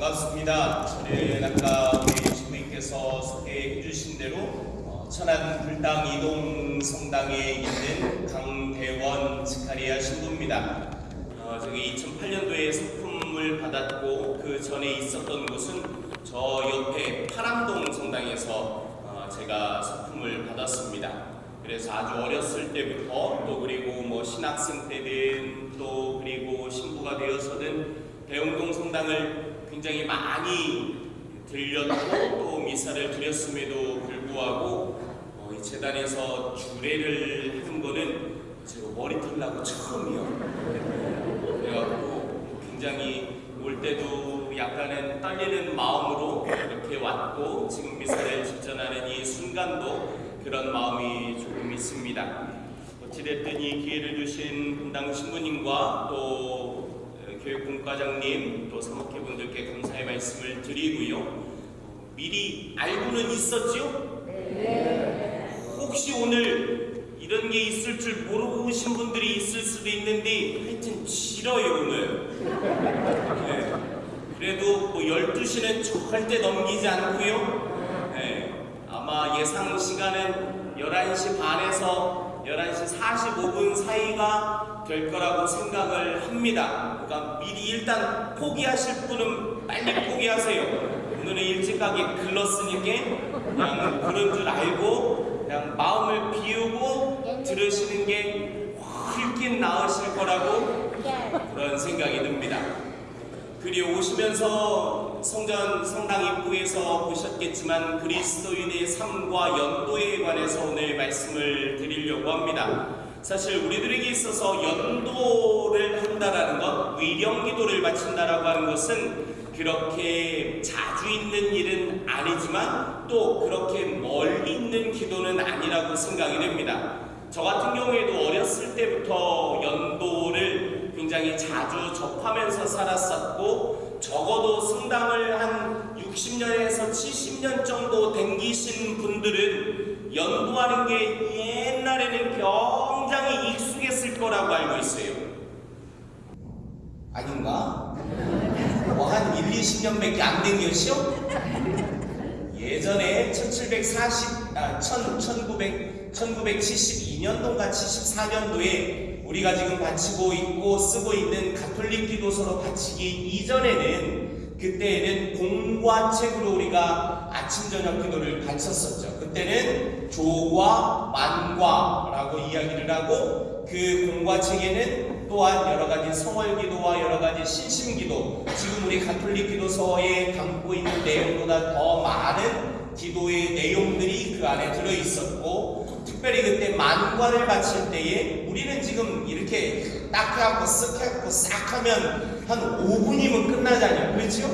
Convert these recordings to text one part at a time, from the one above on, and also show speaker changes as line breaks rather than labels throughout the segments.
반갑습니다. 저는 아까 우리 신부님께서 소개해 주신 대로 어, 천안 불당 이동 성당에 있는 강대원 스카리아 신부입니다. 어, 저기 2008년도에 소품을 받았고 그 전에 있었던 곳은 저 옆에 파람동 성당에서 어, 제가 소품을 받았습니다. 그래서 아주 어렸을 때부터 또 그리고 뭐 신학생 때든 또 그리고 신부가 되어서든 대웅동 성당을 굉장히 많이 들렸고 또 미사를 드렸음에도 불구하고 어, 이 재단에서 주례를 한 거는 제가 머리털 나고 처음이요. 그래갖고 굉장히 올 때도 약간은 떨리는 마음으로 이렇게 왔고 지금 미사를 집전하는 이 순간도 그런 마음이 조금 있습니다. 어찌됐든 이 기회를 주신 분당 신부님과 또 어, 교육공과장님 또 사목회분들께 감사의 말씀을 드리고요. 어, 미리 알고는 있었죠? 혹시 오늘 이런 게 있을 줄 모르신 분들이 있을 수도 있는데 하여튼 길어요 오늘. 네. 그래도 뭐 12시는 절대 넘기지 않고요. 네. 아마 예상 시간은 11시 반에서 11시 45분 사이가 될 거라고 생각을 합니다. 그러니까 미리 일단 포기하실 분은 빨리 포기하세요. 오늘은 일찍 가게 글렀으니까 그냥 그런 줄 알고 그냥 마음을 비우고 들으시는 게 훨씬 나으실 거라고 그런 생각이 듭니다. 그리 오시면서 성전 성당 입구에서 보셨겠지만 그리스도인의 삶과 연도에 관해서 오늘 말씀을 드리려고 합니다. 사실 우리들에게 있어서 연도를 한다라는 것, 위령 기도를 바친다라고 하는 것은 그렇게 자주 있는 일은 아니지만 또 그렇게 멀리 있는 기도는 아니라고 생각이 됩니다. 저 같은 경우에도 어렸을 때부터 연도를 굉장히 자주 접하면서 살았었고 적어도 성당을 한 60년에서 70년 정도 댕기신 분들은 연도하는 게 옛날에는 굉장히 익숙했을 거라고 알고 있어요. 아닌가? 뭐 한 1, 20년밖에 안 댕겼죠? 예전에 1740, 아, 1000, 1900, 1972년도인가 74년도에 우리가 지금 바치고 있고 쓰고 있는 가톨릭 기도서로 바치기 이전에는 그때에는 공과 책으로 우리가 아침 저녁 기도를 바쳤었죠. 그때는 조과 만과라고 이야기를 하고 그 공과 책에는 또한 여러 가지 성월 기도와 여러 가지 신심 기도, 지금 우리 가톨릭 기도서에 담고 있는 내용보다 더 많은 기도의 내용들이 그 안에 들어 있었고, 특별히 그때 만관을 바칠 때에 우리는 지금 이렇게 딱 해갖고 쓱 해갖고 싹 하면 한 5분이면 끝나잖아요. 그렇죠?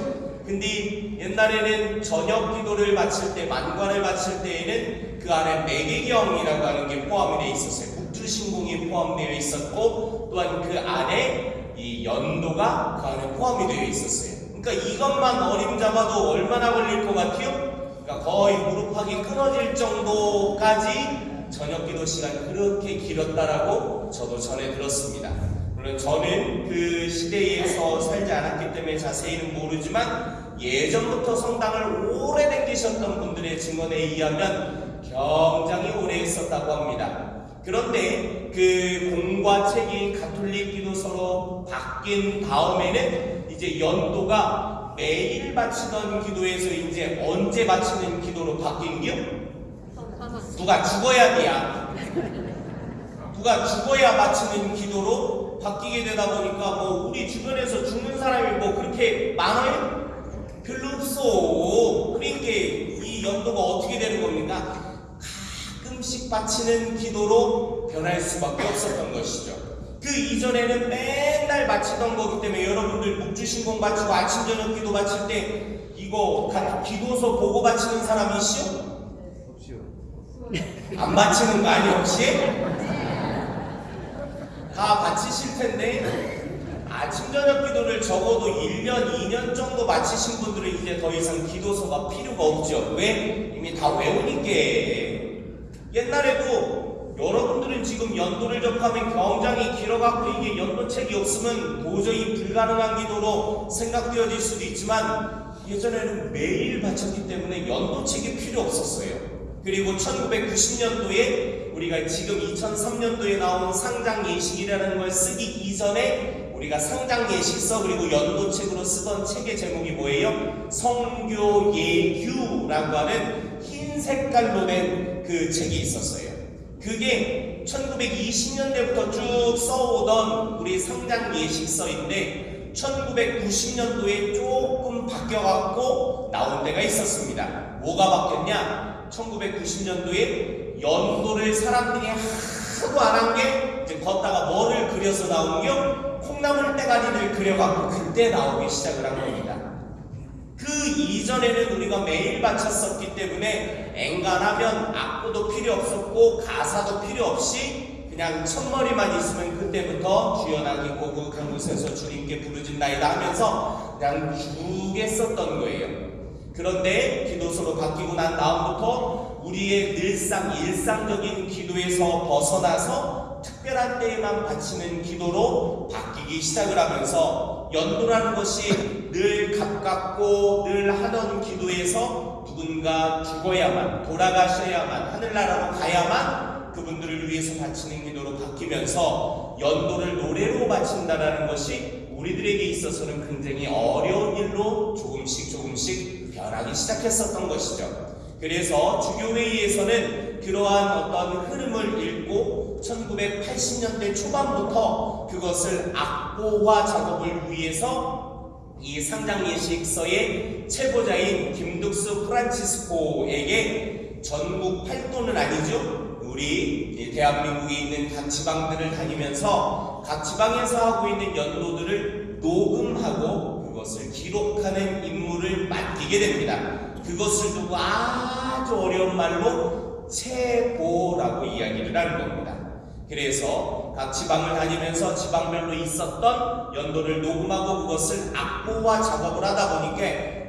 근데 옛날에는 저녁 기도를 바칠 때, 만관을 바칠 때에는 그 안에 매개경이라고 하는 게 포함이 되어 있었어요. 국주신공이 포함되어 있었고, 또한 그 안에 이 연도가 그 안에 포함이 되어 있었어요. 그러니까 이것만 어림잡아도 얼마나 걸릴 것 같아요? 그러니까 거의 무릎팍이 끊어질 정도까지 저녁 기도 시간이 그렇게 길었다라고 저도 전에 들었습니다. 물론 저는 그 시대에서 살지 않았기 때문에 자세히는 모르지만 예전부터 성당을 오래 댕기셨던 분들의 증언에 의하면 굉장히 오래 있었다고 합니다. 그런데 그 공과 책이 가톨릭 기도서로 바뀐 다음에는 이제 연도가 매일 바치던 기도에서 이제 언제 바치는 기도로 바뀐 게 누가 죽어야 돼야 누가 죽어야 바치는 기도로 바뀌게 되다 보니까 뭐 우리 주변에서 죽는 사람이 뭐 그렇게 많아요? 별로 없어. 그러니까 이 연도가 어떻게 되는 겁니까? 가끔씩 바치는 기도로 변할 수밖에 없었던 것이죠. 그 이전에는 맨날 바치던 거기 때문에 여러분들 묵주신공 바치고 아침 저녁 기도 바칠 때 이거 다 기도서 보고 바치는 사람이 있어? 안 바치는 거 아니 혹시? 다 바치실 텐데 아침 저녁 기도를 적어도 1년, 2년 정도 마치신 분들은 이제 더 이상 기도서가 필요가 없죠. 왜? 이미 다 외우니까. 옛날에도 여러분들은 지금 연도를 접하면 굉장히 길어갖고 이게 연도책이 없으면 도저히 불가능한 기도로 생각되어질 수도 있지만 예전에는 매일 바쳤기 때문에 연도책이 필요 없었어요. 그리고 1990년도에 우리가 지금 2003년도에 나온 상장 예식이라는 걸 쓰기 이전에 우리가 상장 예식서 그리고 연도책으로 쓰던 책의 제목이 뭐예요? 성교 예규라고 하는 흰 색깔로 된 그 책이 있었어요. 그게 1920년대부터 쭉 써오던 우리 상장 예식서인데 1990년도에 조금 바뀌어갖고 나온 데가 있었습니다. 뭐가 바뀌었냐? 1990년도에 연도를 사람들이 하도 안 한 게 이제 걷다가 뭐를 그려서 나온 게 콩나물 대가리를 그려갖고 그때 나오기 시작을 한 겁니다. 그 이전에는 우리가 매일 바쳤었기 때문에 엔간하면 악보도 필요 없었고 가사도 필요 없이 그냥 첫머리만 있으면 그때부터 주연하기 고국한 곳에서 주님께 부르짖나이다 하면서 그냥 쭉 했었던 거예요. 그런데 기도서로 바뀌고 난 다음부터 우리의 늘상 일상적인 기도에서 벗어나서 특별한 때에만 바치는 기도로 바뀌기 시작을 하면서 연도라는 것이 늘 가깝고 늘 하던 기도에서 누군가 죽어야만 돌아가셔야만 하늘나라로 가야만 그분들을 위해서 바치는 기도로 바뀌면서 연도를 노래로 바친다라는 것이 우리들에게 있어서는 굉장히 어려운 일로 조금씩 조금씩 변하기 시작했었던 것이죠. 그래서 주교회의에서는 그러한 어떤 흐름을 읽고 1980년대 초반부터 그것을 악보화 작업을 위해서 이 상장 예식서의 최고자인 김득수 프란치스코에게 전국 팔도는 아니죠. 우리 대한민국에 있는 각 지방들을 다니면서 각 지방에서 하고 있는 연도들을 녹음하고 그것을 기록하는 임무를 맡기게 됩니다. 그것을 두고 아주 어려운 말로 체보라고 이야기를 하는 겁니다. 그래서 각 지방을 다니면서 지방별로 있었던 연도를 녹음하고 그것을 악보화 작업을 하다 보니까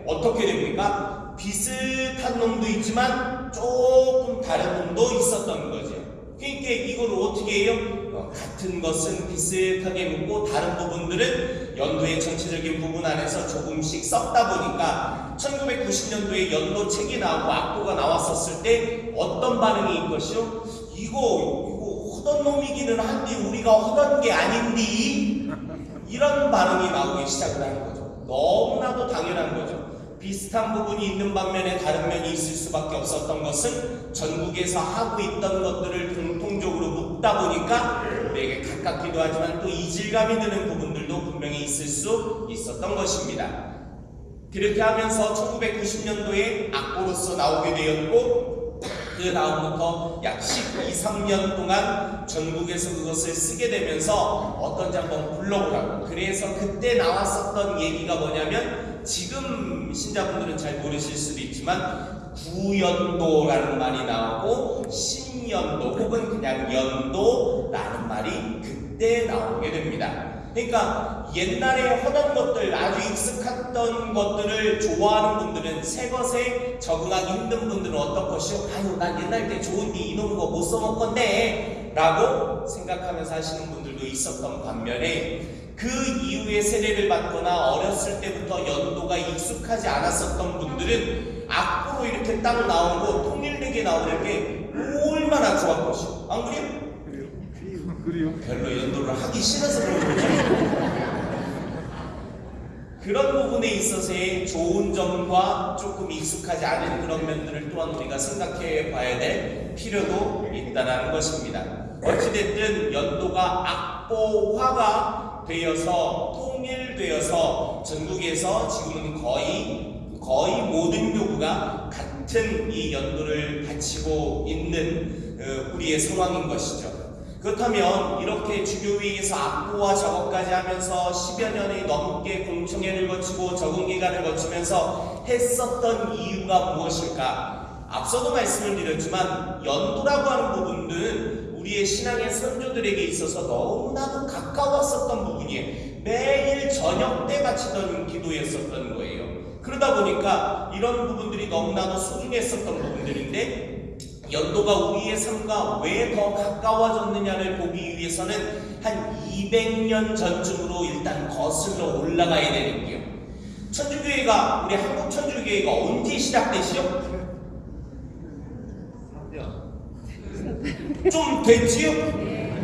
어떻게 됩니까? 비슷한 놈도 있지만 조금 다른 놈도 있었던 거죠. 그러니까 이걸 어떻게 해요? 어, 같은 것은 비슷하게 묻고 다른 부분들은 연도의 전체적인 부분 안에서 조금씩 썩다 보니까 1990년도에 연도 책이 나오고 악보가 나왔었을 때 어떤 반응이 있것이요? 이거 이거 허던 놈이기는 한데 우리가 허던 게 아닌디 이런 반응이 나오기 시작을 하는 거죠. 너무나도 당연한 거죠. 비슷한 부분이 있는 반면에 다른 면이 있을 수밖에 없었던 것은 전국에서 하고 있던 것들을 공통적으로 묻다 보니까 우리에게 가깝기도 하지만 또 이질감이 드는 부분들도 분명히 있을 수 있었던 것입니다. 그렇게 하면서 1990년도에 악보로서 나오게 되었고 그 다음부터 약 12, 3년 동안 전국에서 그것을 쓰게 되면서 어떤지 한번 불러보라고 그래서 그때 나왔었던 얘기가 뭐냐면 지금 신자분들은 잘 모르실 수도 있지만 구연도라는 말이 나오고 신 연도 혹은 그냥 연도라는 말이 그때 나오게 됩니다. 그러니까 옛날에 하던 것들 아주 익숙했던 것들을 좋아하는 분들은 새 것에 적응하기 힘든 분들은 어떤 것이요? 아유 난 옛날 때 좋은 데 이놈 거 못 써먹 건데 라고 생각하면서 하시는 분들도 있었던 반면에 그 이후에 세례를 받거나 어렸을 때부터 연도가 익숙하지 않았었던 분들은 악보로 이렇게 딱 나오고 통일되게 나오는 게 얼마나 좋았 것이요 안 그래요?
그래요?
별로 연도를 하기 싫어서 그런 거죠. 그런 부분에 있어서의 좋은 점과 조금 익숙하지 않은 그런 면들을 또한 우리가 생각해 봐야 될 필요도 있다는 것입니다. 어찌됐든 연도가 악보화가 되어서 통일되어서 전국에서 지금은 거의 거의 모든 교구가 같은 이 연도를 바치고 있는 어, 우리의 상황인 것이죠. 그렇다면 이렇게 주교회에서 악보와 작업까지 하면서 10여 년이 넘게 공청회를 거치고 적응 기간을 거치면서 했었던 이유가 무엇일까? 앞서도 말씀을 드렸지만 연도라고 하는 부분들은 우리의 신앙의 선조들에게 있어서 너무나도 가까웠었던 부분이에요. 매일 저녁 때 바치던 기도였었던 거예요. 그러다 보니까 이런 부분들이 너무나도 소중했었던 부분들인데 연도가 우리의 삶과 왜 더 가까워졌느냐를 보기 위해서는 한 200년 전쯤으로 일단 거슬러 올라가야 되는 게요. 천주교회가 우리 한국 천주교회가 언제 시작되시죠? 좀 됐지요?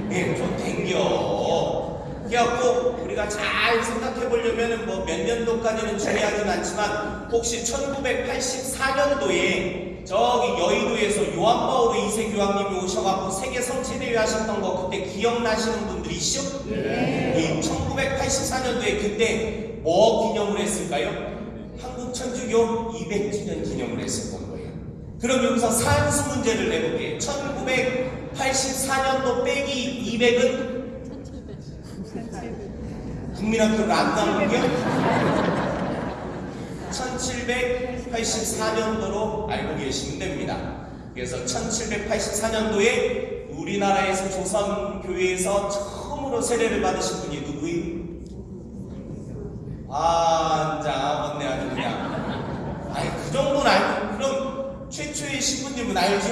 네, 좀 된겨. 그래갖고 우리가 잘 생각해 보려면은 뭐몇 년도까지는 중요하진 않지만 혹시 1984년도에 저기 여의도에서 요한바오르 2세 교황님이 오셔갖고 세계 성체대회 하셨던 거 그때 기억나시는 분들이시죠? 네. 1984년도에 그때 뭐 기념을 했을까요? 한국 천주교 200주년 기념을 했었던 거예요. 그럼 여기서 산수 문제를 내볼게요. 1984년도 빼기 200은 국민학교를 안 나온 게 1784년도로 알고 계시면 됩니다. 그래서 1784년도에 우리나라에서 조선교회에서 처음으로 세례를 받으신 분이 누구예요? 아, 자, 맞네, 아주 그냥. 아이, 그 정도는 알고, 그럼 최초의 신부님은 알죠?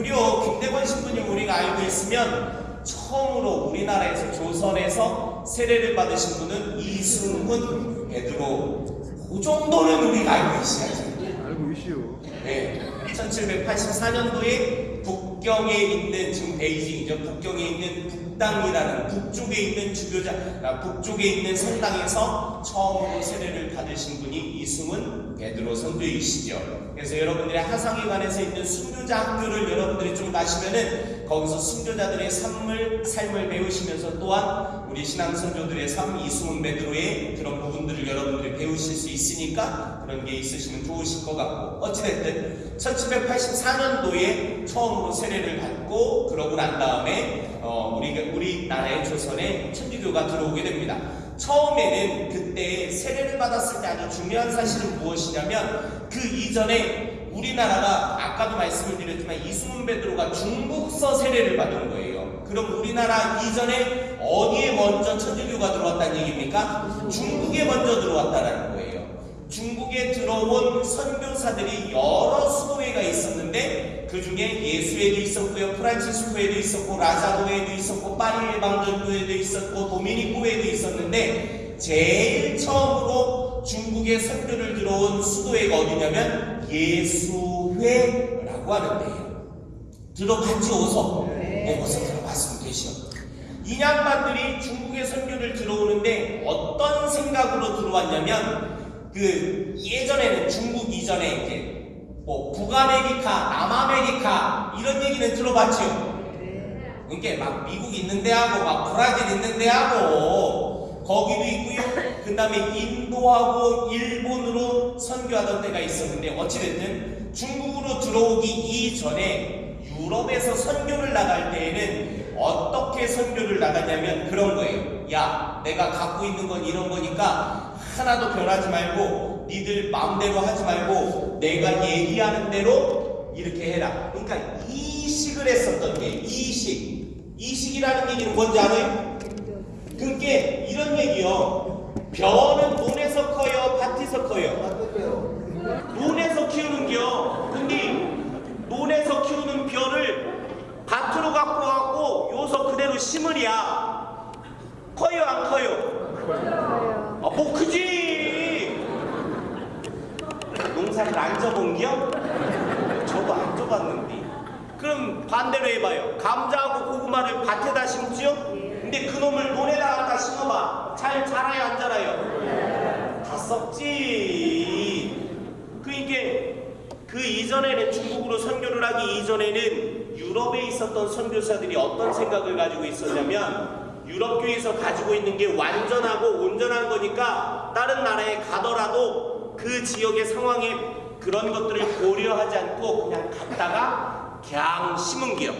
그리고 김대건 신부님 우리가 알고 있으면 처음으로 우리나라에서 조선에서 세례를 받으신 분은 이승훈 베드로 그 정도는 우리가 알고 있어야죠.
알고 있시오.
네, 1784년도에 북경에 있는 지금 베이징이죠. 북경에 있는 북당이라는 북쪽에 있는 주교자, 아, 북쪽에 있는 성당에서 처음으로 세례를 받으신 분이 이승훈 베드로 선교이시죠. 그래서 여러분들의 하상회관에서 있는 순교자 학교를 여러분들이 좀 가시면은 거기서 순교자들의 삶을 삶을 배우시면서 또한 우리 신앙 선조들의 삶 이승훈 베드로의 그런 부분들을 여러분들이 배우실 수 있으니까 그런 게 있으시면 좋으실 것 같고 어찌됐든 1784년도에 처음으로 세례를 받고 그러고 난 다음에 어, 우리 우리나라의 조선에 천주교가 들어오게 됩니다. 처음에는 그때 세례를 받았을 때 아주 중요한 사실은 무엇이냐면 그 이전에 우리나라가 아까도 말씀을 드렸지만 이승훈 베드로가 중국서 세례를 받은 거예요. 그럼 우리나라 이전에 어디에 먼저 천주교가 들어왔다는 얘기입니까? 중국에 먼저 들어왔다라는 거예요. 중국에 들어온 선교사들이 여러 수도회가 있었는데 그 중에 예수회도 있었고요, 프란치스코회도 있었고, 라자도회도 있었고, 파리 방전교회도 있었고, 도미니코회도 있었는데 제일 처음으로 중국에 선교를 들어온 수도회가 어디냐면 예수회라고 하는데요. 들어봤지 어서? 네, 어서 들어봤으면 되시오. 인양반들이 중국의 선교를 들어오는데 어떤 생각으로 들어왔냐면 그 예전에는 중국 이전에 이제 뭐 북아메리카, 남아메리카 이런 얘기는 들어봤죠. 그러니까 막 미국 있는 데하고 막 브라질 있는 데하고 거기도 있고요. 그 다음에 인도하고 일본으로 선교하던 때가 있었는데 어찌됐든 중국으로 들어오기 이전에 유럽에서 선교를 나갈 때에는 어떻게 선교를 나가냐면 그런 거예요. 야, 내가 갖고 있는 건 이런 거니까 하나도 변하지 말고 니들 마음대로 하지 말고 내가 얘기하는 대로 이렇게 해라. 그러니까 이식을 했었던 게 이식. 이식이라는 얘기는 뭔지 알아요? 그게 이런 얘기요. 벼는 논에서 커요, 밭에서 커요. 논에서 키우는겨. 근데 논에서 키우는 벼를 밭으로 갖고 가고 요서 그대로 심으랴. 커요, 안 커요? 아, 뭐 크지. 농사를 안 져본겨? 저도 안 져봤는데. 그럼 반대로 해봐요. 감자하고 고구마를 밭에다 심지요? 근데 그놈을 논에다 갖다 심어봐. 잘 자라요, 안 자라요? 다 썩지. 그러니까 그 이전에는 중국으로 선교를 하기 이전에는 유럽에 있었던 선교사들이 어떤 생각을 가지고 있었냐면 유럽교에서 가지고 있는 게 완전하고 온전한 거니까 다른 나라에 가더라도 그 지역의 상황에 그런 것들을 고려하지 않고 그냥 갔다가 그냥 심은 기요.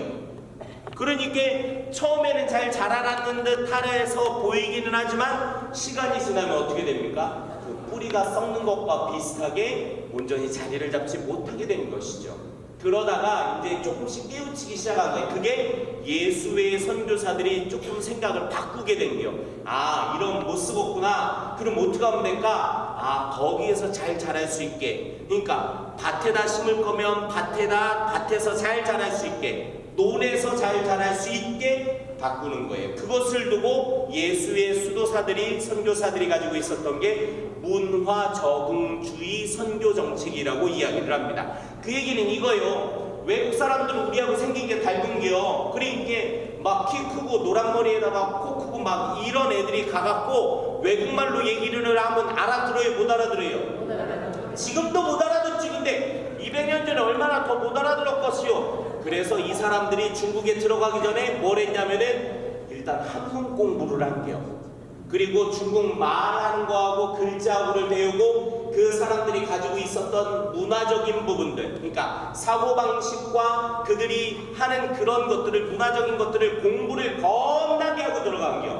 그러니까 처음에는 잘 자라났는 듯 하래서 보이기는 하지만 시간이 지나면 어떻게 됩니까? 그 뿌리가 썩는 것과 비슷하게 온전히 자리를 잡지 못하게 되는 것이죠. 그러다가 이제 조금씩 깨우치기 시작한 거예요. 그게 예수의 선교사들이 조금 생각을 바꾸게 된 거예요. 아, 이런 못 쓰겠구나. 그럼 어떻게 하면 될까? 아 거기에서 잘 자랄 수 있게 그러니까 밭에다 심을 거면 밭에다 밭에서 잘 자랄 수 있게 논에서 잘 자랄 수 있게 바꾸는 거예요. 그것을 두고 예수의 수도사들이 선교사들이 가지고 있었던 게 문화 적응주의 선교 정책이라고 이야기를 합니다. 그 얘기는 이거요. 외국 사람들은 우리하고 생긴 게 닮은 게요. 그러니까 막키 크고 노란 머리에다가 코 크고 막 이런 애들이 가갖고 외국말로 얘기를 하면 알아들어요, 못 알아들어요? 지금도 못 알아듣지 근데. 200년 전에 얼마나 더 못 알아들었겠어요? 그래서 이 사람들이 중국에 들어가기 전에 뭘 했냐면은 일단 한문 공부를 한게요 그리고 중국 말하는 거하고 글자하고를 배우고 그 사람들이 가지고 있었던 문화적인 부분들 그러니까 사고방식과 그들이 하는 그런 것들을 문화적인 것들을 공부를 겁나게 하고 들어간 게요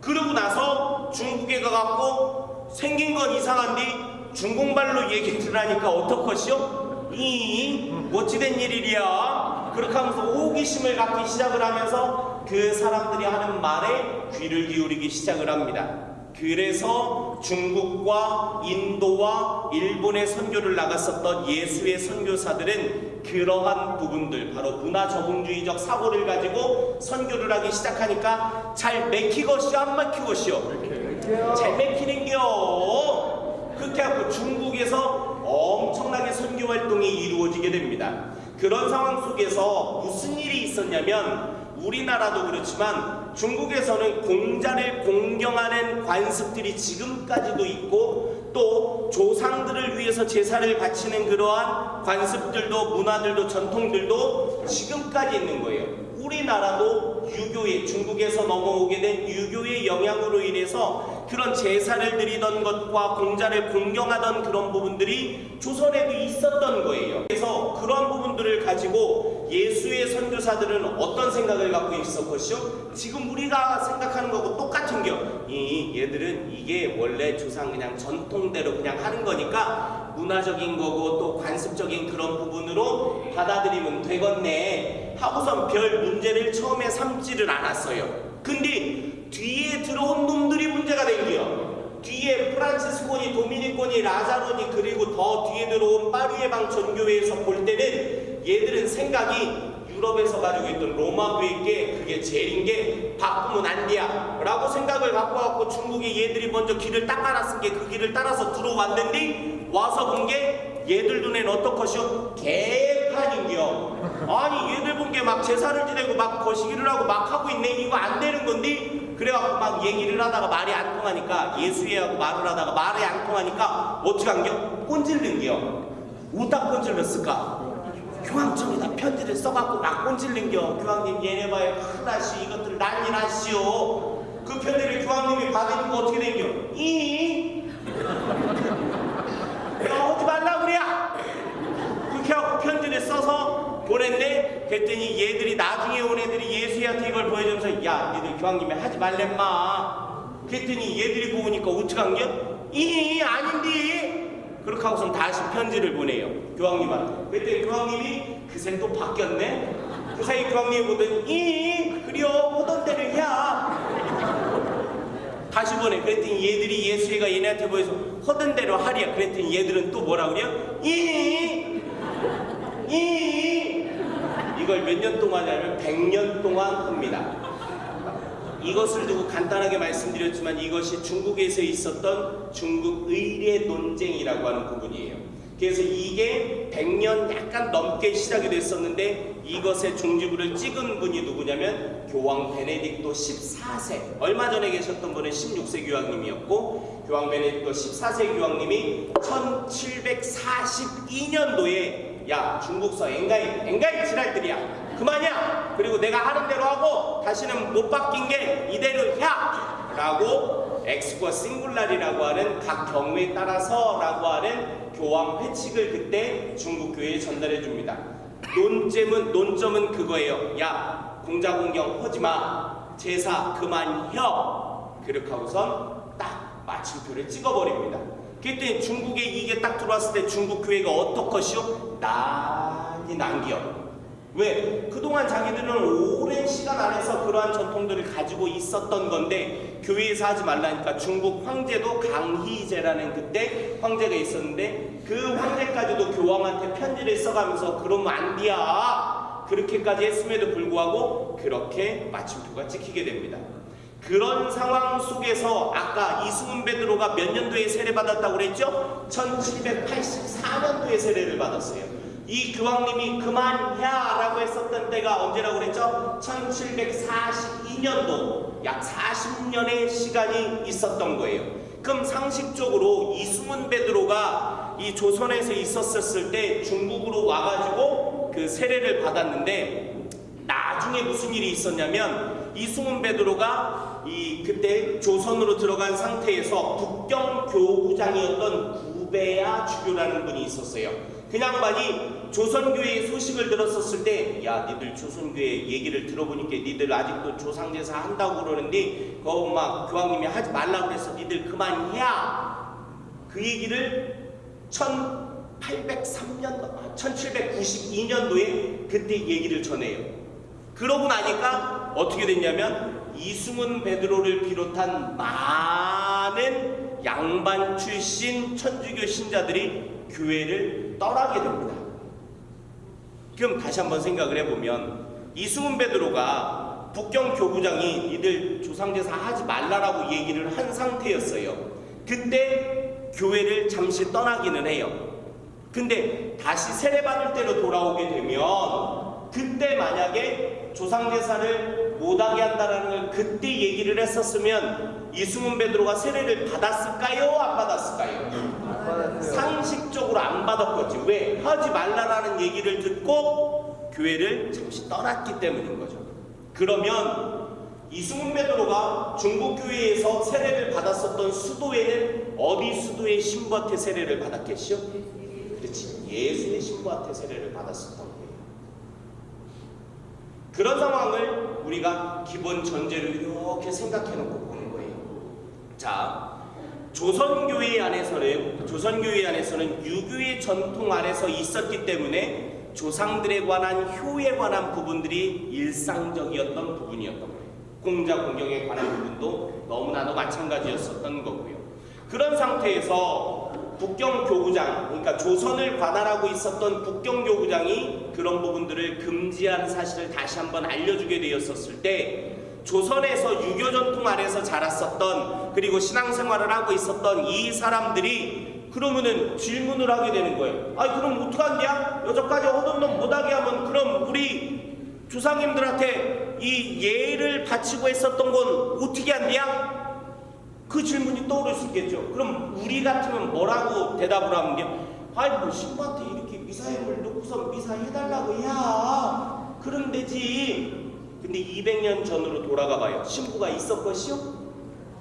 그러고 나서 중국에 가갖고 생긴 건 이상한데 중국말로 얘기를 하니까 어떡하시오? 이 어찌된 일이랴 그렇게 하면서 호기심을 갖기 시작을 하면서 그 사람들이 하는 말에 귀를 기울이기 시작을 합니다 그래서 중국과 인도와 일본에 선교를 나갔었던 예수의 선교사들은 그러한 부분들 바로 문화 적응주의적 사고를 가지고 선교를 하기 시작하니까 잘 맥히것이요 안 맥히것이요. 잘 맥히는겨. 그렇게 하고 중국에서 엄청나게 선교 활동이 이루어지게 됩니다. 그런 상황 속에서 무슨 일이 있었냐면 우리나라도 그렇지만 중국에서는 공자를 공경하는 관습들이 지금까지도 있고 또 조상들을 위해서 제사를 바치는 그러한 관습들도 문화들도 전통들도 지금까지 있는 거예요. 우리나라도 유교의 중국에서 넘어오게 된 유교의 영향으로 인해서 그런 제사를 드리던 것과 공자를 공경하던 그런 부분들이 조선에도 있었던 거예요. 그래서 그런 부분들을 가지고 예수의 선교사들은 어떤 생각을 갖고 있었것이요? 지금 우리가 생각하는 거고 똑같은 겨. 이 얘들은 이게 원래 조상 그냥 전통대로 그냥 하는 거니까 문화적인 거고 또 관습적인 그런 부분으로 받아들이면 되겠네 하고선 별 문제를 처음에 삼지를 않았어요. 근데 뒤에 들어온 놈들이 문제가 된 거요. 뒤에 프란치스코니, 도미니코니, 라자로니 그리고 더 뒤에 들어온 파리에방 전교회에서 볼 때는 얘들은 생각이 유럽에서 가지고 있던 로마교회께 그게 제일인 게 바꾸면 안 돼야 라고 생각을 갖고 갖고 중국에 얘들이 먼저 길을 닦아놨은 게 그 길을 따라서 들어왔는데 와서 본 게 얘들 눈엔 어떡하시오? 개판인겨 아니 얘들 본 게 막 제사를 지내고 막 거시기를 하고 막 하고 있네 이거 안 되는 건데 그래갖고 막 얘기를 하다가 말이 안 통하니까 예수회하고 말을 하다가 말이 안 통하니까 어떻게 한겨? 꼰질른겨 우다 꼰질렀을까? 교황청에다 편지를 써갖고 막 꼰질른겨 교황님 얘네 봐요 큰일나시 이것들 난리 나시오 그 편지를 교황님이 받으니까 어떻게 된겨? 이? 야 하지 말라 그래 그렇게 하고 편지를 써서 보냈네 그랬더니 얘들이 나중에 온 애들이 예수한테 이걸 보여주면서 야 얘들 교황님이 하지 말랬마. 그랬더니 얘들이 보니까 어떡한겨? 이 아닌데 그렇게 하고선 다시 편지를 보내요 교황님한테. 그랬더니 교황님이 그새 또 바뀌었네? 그 사이 교황님이 보더니 이 그려. 보던 대로 야. 다시 보내. 그랬더니 얘들이 예수가 얘네한테 보여서 허든 대로 하랴. 그랬더니 얘들은 또 뭐라 그래요? 이이 이걸 몇 년 동안 하냐면 100년 동안 합니다. 이것을 두고 간단하게 말씀드렸지만 이것이 중국에서 있었던 중국 의례 논쟁이라고 하는 부분이에요. 그래서 이게 100년 약간 넘게 시작이 됐었는데 이것의 종지부를 찍은 분이 누구냐면 교황 베네딕토 14세 얼마 전에 계셨던 분은 16세 교황님이었고 교황 베네딕토 14세 교황님이 1742년도에 야 중국서 엥가이 엥가이 지랄들이야. 그만이야. 그리고 내가 하는 대로 하고 다시는 못 바뀐 게 이대로 야! 라고 엑스과 싱글라리라고 하는 각 경우에 따라서 라고 하는 교황 회칙을 그때 중국 교회에 전달해 줍니다. 논점은 논점은 그거예요. 야 공자공경 하지마. 제사 그만혀. 그렇게 하고선 딱 마침표를 찍어버립니다. 그때 중국에 이게 딱 들어왔을 때 중국 교회가 어떡하시오? 난리 난기요. 왜? 그동안 자기들은 오랜 시간 안에서 그러한 전통들을 가지고 있었던 건데 교회에서 하지 말라니까 중국 황제도 강희제라는 그때 황제가 있었는데 그 황제까지도 교황한테 편지를 써가면서 그러면 안 돼야 그렇게까지 했음에도 불구하고 그렇게 마침표가 찍히게 됩니다. 그런 상황 속에서 아까 이승훈 베드로가 몇 년도에 세례받았다고 그랬죠? 1784년도에 세례를 받았어요. 이 교황님이 그만해라고 했었던 때가 언제라고 그랬죠? 1742년도 약 40년의 시간이 있었던 거예요. 그럼 상식적으로 이승훈 베드로가 이 조선에서 있었을 때 중국으로 와가지고 그 세례를 받았는데 나중에 무슨 일이 있었냐면 이승훈 베드로가 이 그때 조선으로 들어간 상태에서 북경 교구장이었던 구베야 주교라는 분이 있었어요. 그 양반이 조선교회의 소식을 들었었을 때, 야, 니들 조선교회 얘기를 들어보니까 니들 아직도 조상제사 한다고 그러는데, 그거 막 교황님이 하지 말라고 그래서 니들 그만해야. 그 얘기를 1803년, 1792년도에 그때 얘기를 전해요. 그러고 나니까 어떻게 됐냐면 이승훈 베드로를 비롯한 많은 양반 출신 천주교 신자들이 교회를 떠나게 됩니다. 그럼 다시 한번 생각을 해보면 이승훈 베드로가 북경 교구장이 이들 조상제사 하지 말라라고 얘기를 한 상태였어요. 그때 교회를 잠시 떠나기는 해요. 근데 다시 세례받을 때로 돌아오게 되면 그때 만약에 조상제사를 못하게 한다라는 걸 그때 얘기를 했었으면 이승훈 베드로가 세례를 받았을까요? 안 받았을까요? 상식적으로 안 받았겠지. 왜? 하지 말라라는 얘기를 듣고 교회를 잠시 떠났기 때문인 거죠. 그러면 이승훈 베드로가 중국 교회에서 세례를 받았었던 수도에는 어디 수도의 신부한테 세례를 받았겠시요? 그렇지. 예수의 신부한테 세례를 거예요. 그런 상황을 우리가 기본 전제로 이렇게 생각해 놓고 보는 거예요. 자, 조선교회 안에서는 조선교회 안에서는 유교의 전통 아래서 있었기 때문에 조상들에 관한 효에 관한 부분들이 일상적이었던 부분이었던 거예요. 공자 공경에 관한 부분도 너무나도 마찬가지였었던 거고요. 그런 상태에서 북경 교구장, 그러니까 조선을 관할하고 있었던 북경 교구장이 그런 부분들을 금지하는 사실을 다시 한번 알려주게 되었었을 때 조선에서 유교 전통 아래서 자랐었던 그리고 신앙생활을 하고 있었던 이 사람들이 그러면은 질문을 하게 되는 거예요. 아니 그럼 어떡한데야? 여기까지 하던 놈 못하게 하면 그럼 우리 조상님들한테 이 예를 바치고 했었던 건 어떻게 한대야? 그 질문이 떠오를 수 있겠죠. 그럼 우리 같으면 뭐라고 대답을 하면 게 아이 뭐 신부한테 이렇게 미사임을 놓고서 미사 해달라고 해야 그럼 되지. 근데 200년 전으로 돌아가 봐요. 신부가 있었것이요?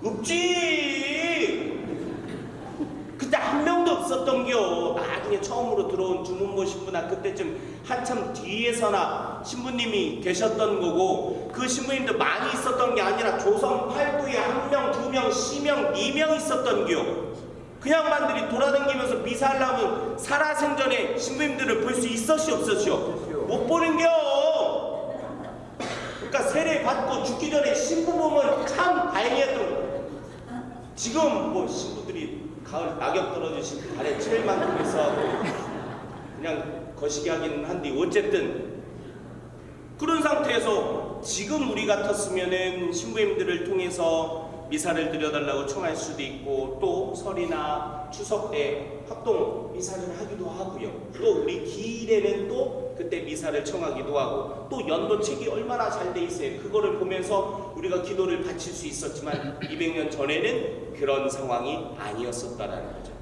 없지. 한 명도 없었던겨. 나중에 처음으로 들어온 주문모 신부나 그때쯤 한참 뒤에서나 신부님이 계셨던 거고 그 신부님도 많이 있었던 게 아니라 조선 팔도에 한 명, 두 명, 시명, 네명 있었던겨. 그 양반들이 돌아다니면서 미사하려면 살아생전에 신부님들을 볼 수 있었시 없었시요? 못 보는겨. 그러니까 세례 받고 죽기 전에 신부 보면 참 다행이었던 거예요. 지금 뭐 신부들이 가을 낙엽 떨어지신 발에 칠만큼 있어하고 그냥 거시기 하긴 한데 어쨌든 그런 상태에서 지금 우리 같았으면은 신부님들을 통해서 미사를 드려달라고 청할 수도 있고 또 설이나 추석 때 합동 미사를 하기도 하고요. 또 우리 기일에는 또 그때 미사를 청하기도 하고 또 연도책이 얼마나 잘 돼 있어요. 그거를 보면서 우리가 기도를 바칠 수 있었지만 200년 전에는 그런 상황이 아니었었다라는 거죠.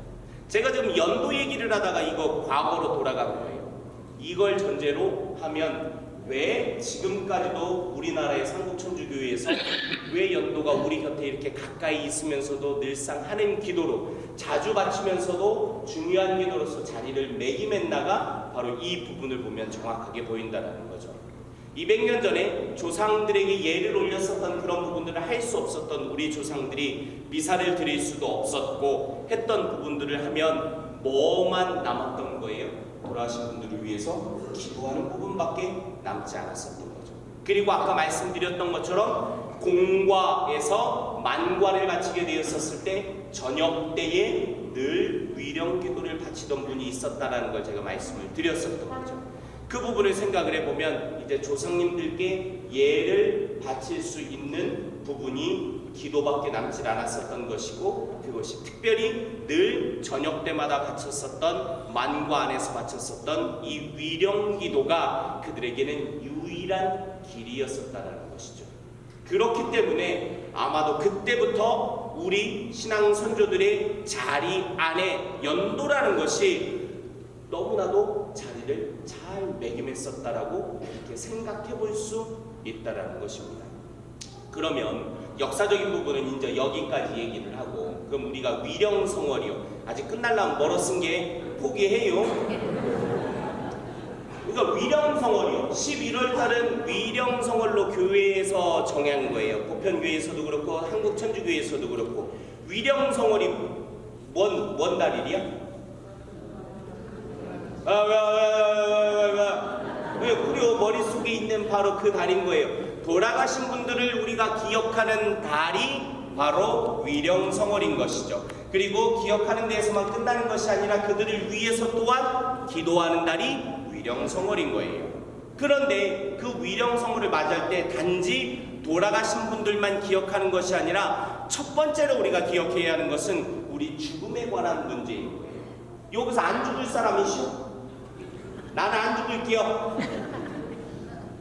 제가 지금 연도 얘기를 하다가 이거 과거로 돌아간 거예요. 이걸 전제로 하면 왜 지금까지도 우리나라의 삼국천주교회에서 왜 연도가 우리 곁에 이렇게 가까이 있으면서도 늘상 하는 기도로 자주 바치면서도 중요한 기도로서 자리를 매김했나가 바로 이 부분을 보면 정확하게 보인다는 거죠. 200년 전에 조상들에게 예를 올렸었던 그런 부분들을 할 수 없었던 우리 조상들이 미사를 드릴 수도 없었고 했던 부분들을 하면 뭐만 남았던 거예요? 돌아가신 분들을 위해서 기도하는 부분밖에 남지 않았었던 거죠. 그리고 아까 말씀드렸던 것처럼 공과에서 만과를 바치게 되었었을 때 저녁 때에 늘 위령 기도를 바치던 분이 있었다라는 걸 제가 말씀을 드렸었던 거죠. 그 부분을 생각을 해보면 이제 조상님들께 예를 바칠 수 있는 부분이 기도밖에 남질 않았었던 것이고 그것이 특별히 늘 저녁 때마다 바쳤었던 만과 안에서 바쳤었던 이 위령 기도가 그들에게는 유일한 길이었었다는 것이죠. 그렇기 때문에 아마도 그때부터 우리 신앙 선조들의 자리 안에 연도라는 것이 너무나도 자리를 잘 매김했었다라고 이렇게 생각해 볼 수 있다라는 것입니다. 그러면 역사적인 부분은 이제 여기까지 얘기를 하고 그럼 우리가 위령성월이요 아직 끝날라면 멀었은 게 포기해요. 그러니까 위령성월이요 11월 달은 위령성월로 교회에서 정한 거예요. 보편교회에서도 그렇고 한국천주교회에서도 그렇고 위령성월이 뭔, 뭔 달일이야? 아, 왜, 왜, 왜, 왜, 왜, 왜, 우리 머릿속에 있는 바로 그 달인 거예요. 돌아가신 분들을 우리가 기억하는 달이 바로 위령성월인 것이죠. 그리고 기억하는 데에서만 끝나는 것이 아니라 그들을 위해서 또한 기도하는 달이 위령성월인 거예요. 그런데 그 위령성월을 맞이할 때 단지 돌아가신 분들만 기억하는 것이 아니라 첫 번째로 우리가 기억해야 하는 것은 우리 죽음에 관한 문제인 거예요. 여기서 안 죽을 사람이시오? 나는 안 죽을게요.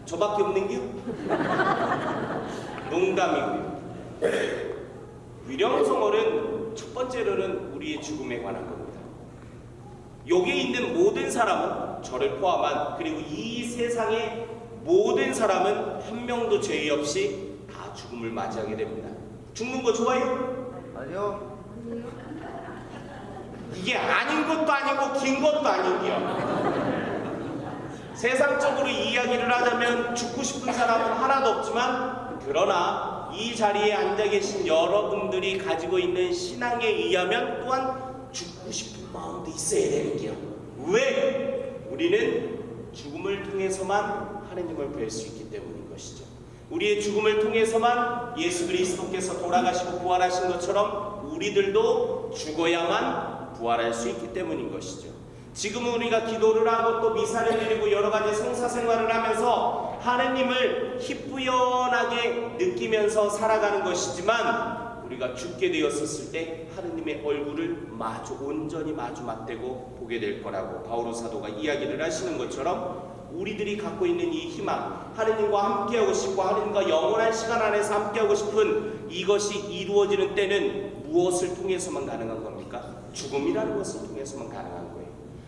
저밖에 없는겨? 농담이고요. 위령성월은 첫 번째로는 우리의 죽음에 관한 겁니다. 여기에 있는 모든 사람은 저를 포함한 그리고 이 세상의 모든 사람은 한 명도 죄 없이 다 죽음을 맞이하게 됩니다. 죽는 거 좋아요?
아니요.
이게 아닌 것도 아니고 긴 것도 아니고요. 세상적으로 이야기를 하자면 죽고 싶은 사람은 하나도 없지만 그러나 이 자리에 앉아 계신 여러분들이 가지고 있는 신앙에 의하면 또한 죽고 싶은 마음도 있어야 되는 게요. 왜? 우리는 죽음을 통해서만 하느님을 뵐 수 있기 때문인 것이죠. 우리의 죽음을 통해서만 예수 그리스도께서 돌아가시고 부활하신 것처럼 우리들도 죽어야만 부활할 수 있기 때문인 것이죠. 지금 우리가 기도를 하고 또 미사를 드리고 여러 가지 성사 생활을 하면서 하느님을 희뿌연하게 느끼면서 살아가는 것이지만 우리가 죽게 되었었을 때 하느님의 얼굴을 마주 온전히 마주 맞대고 보게 될 거라고 바오로 사도가 이야기를 하시는 것처럼 우리들이 갖고 있는 이 희망, 하느님과 함께하고 싶고 하느님과 영원한 시간 안에서 함께하고 싶은 이것이 이루어지는 때는 무엇을 통해서만 가능한 겁니까? 죽음이라는 것을 통해서만 가능한 거예요.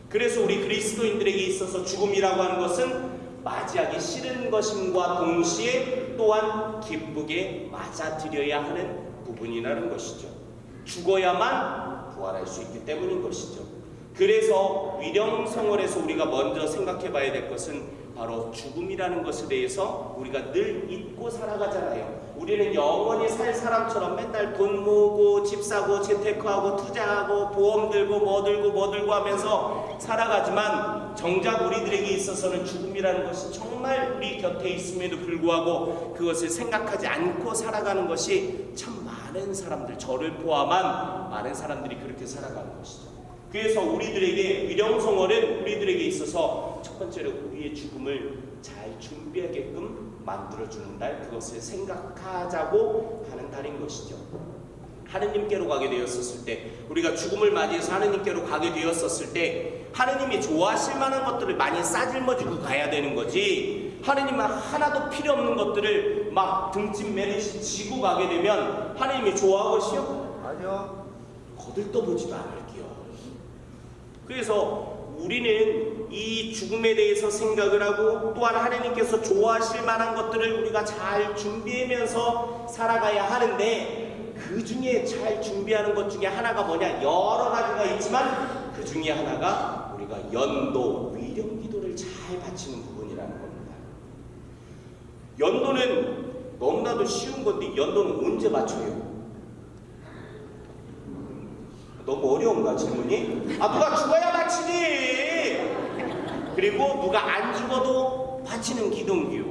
그래서 우리 그리스도인들에게 있어서 죽음이라고 하는 것은 맞이하기 싫은 것임과 동시에 또한 기쁘게 맞아들여야 하는 부분이라는 것이죠. 죽어야만 부활할 수 있기 때문인 것이죠. 그래서 위령성월에서 우리가 먼저 생각해 봐야 될 것은 바로 죽음이라는 것에 대해서 우리가 늘 잊고 살아가잖아요. 우리는 영원히 살 사람처럼 맨날 돈 모으고 집 사고 재테크하고 투자하고 보험 들고 뭐 들고 뭐 들고 하면서 살아가지만 정작 우리들에게 있어서는 죽음이라는 것이 정말 우리 곁에 있음에도 불구하고 그것을 생각하지 않고 살아가는 것이 참 많은 사람들 저를 포함한 많은 사람들이 그렇게 살아가는 것이죠. 그래서 우리들에게 위령성월은 우리들에게 있어서 첫 번째로 우리의 죽음을 잘 준비하게끔 만들어주는 달, 그것을 생각하자고 하는 달인 것이죠. 하느님께로 가게 되었었을 때, 우리가 죽음을 맞이해서 하느님께로 가게 되었었을 때, 하느님이 좋아하실 만한 것들을 많이 싸질머지고 가야 되는 거지, 하느님은 하나도 필요 없는 것들을 막 등짐 매듯이 지고 가게 되면 하느님이 좋아하고시오?
아니요.
거들떠보지도 않을게요. 그래서 우리는 이 죽음에 대해서 생각을 하고 또한 하나님께서 좋아하실 만한 것들을 우리가 잘 준비하면서 살아가야 하는데 그 중에 잘 준비하는 것 중에 하나가 뭐냐 여러 가지가 있지만 그 중에 하나가 우리가 연도 위령 기도를 잘 바치는 부분이라는 겁니다. 연도는 너무나도 쉬운 건데 연도는 언제 맞춰요? 너무 어려운가 질문이? 아 누가 죽어야 바치지 그리고 누가 안 죽어도 바치는 기동기요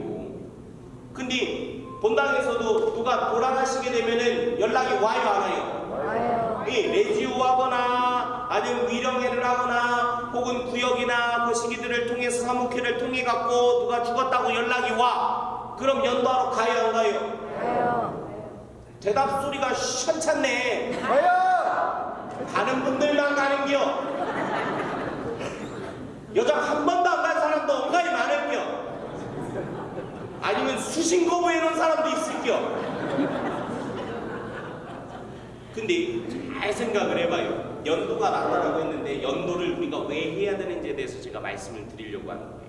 근데 본당에서도 누가 돌아가시게 되면은 연락이 와요 안 와요?
와요.
이 레지오하거나 아니면 위령회를 하거나 혹은 구역이나 거시기들을 통해서 사무회를 통해 갖고 누가 죽었다고 연락이 와 그럼 연도하러 가요 안 가요?
와요.
대답 소리가 현찮네
가요!
가는 분들만 가는겨 여장 한 번도 안 간 사람도 엉가이 많을겨 아니면 수신 거부해 놓은 사람도 있을겨 근데 잘 생각을 해봐요. 연도가 나타나고 했는데 연도를 우리가 왜 해야 되는지에 대해서 제가 말씀을 드리려고 하는 거예요. 자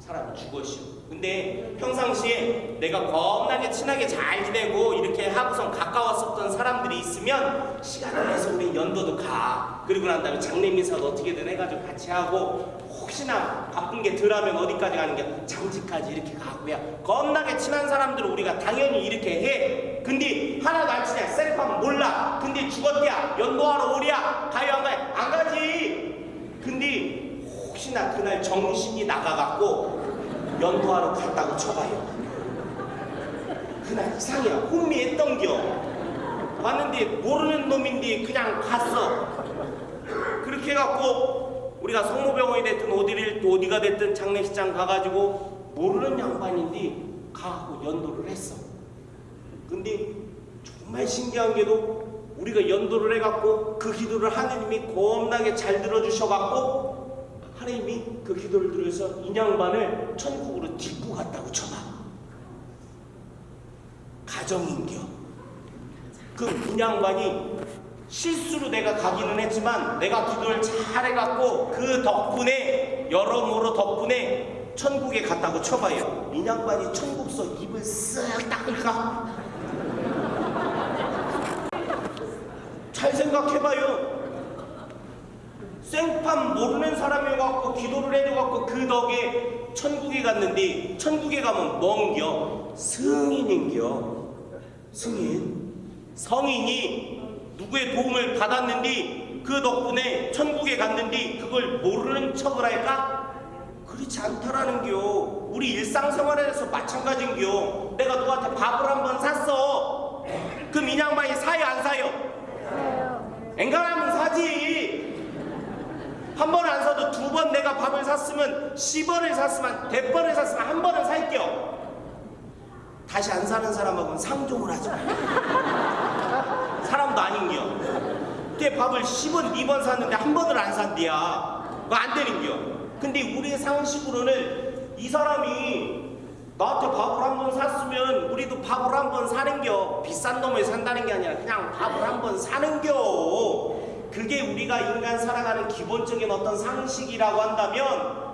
사람이 죽었시오 근데 평상시에 내가 겁나게 친하게 잘 지내고 이렇게 하고선 가까웠었던 사람들이 있으면 시간을 내서 우리 연도도 가. 그리고 난 다음에 장례 미사도 어떻게든 해가지고 같이 하고 혹시나 바쁜 게 덜하면 어디까지 가는 게 장지까지 이렇게 가고야 겁나게 친한 사람들은 우리가 당연히 이렇게 해. 근데 하나도 안 친해. 셀프하면 몰라. 근데 죽었대야. 연도하러 오랴. 가요 안 가요? 안 가지. 근데 혹시나 그날 정신이 나가갖고 연도하러 갔다고 쳐봐요. 그날 이상이야 혼미했던겨. 왔는데 모르는 놈인데 그냥 갔어. 그렇게 해갖고 우리가 성모병원이 됐든 어디를 어디가 됐든 장례식장 가가지고 모르는 양반인데 가고 연도를 했어. 근데 정말 신기한 게도 우리가 연도를 해갖고 그 기도를 하느님이 겁나게 잘 들어주셔갖고 하나님이 그 기도를 들어서 인양반을 천국으로 딛고 갔다고 쳐봐. 가정인겨. 그 인양반이 실수로 내가 가기는 했지만 내가 기도를 잘 해갖고 그 덕분에 여러모로 덕분에 천국에 갔다고 쳐봐요. 인양반이 천국서 입을 쓱 닦을까? 잘 생각해봐요. 생판 모르는 사람이어갖고 기도를 해줘갖고 그 덕에 천국에 갔는데 천국에 가면 뭔겨? 승인인겨. 승인. 성인이 누구의 도움을 받았는데 그 덕분에 천국에 갔는데 그걸 모르는 척을 할까? 그렇지 않다라는겨. 우리 일상생활에서 마찬가지인겨. 내가 누구한테 밥을 한 번 샀어. 그럼 이 양반이 사요 안 사요? 앵간하면 사지. 한 번 안 사도 두 번 내가 밥을 샀으면 10원을 샀으면 100번을 샀으면 한 번은 살게요. 다시 안 사는 사람하고는 상종을 마. 사람도 아닌겨. 걔 밥을 10원, 2번 샀는데 한 번을 안 산대야. 그거 안 되는겨. 근데 우리의 상식으로는 이 사람이 나한테 밥을 한 번 샀으면 우리도 밥을 한 번 사는겨. 비싼 놈을 산다는 게 아니라 그냥 밥을 한 번 사는겨. 그게 우리가 인간 살아가는 기본적인 어떤 상식이라고 한다면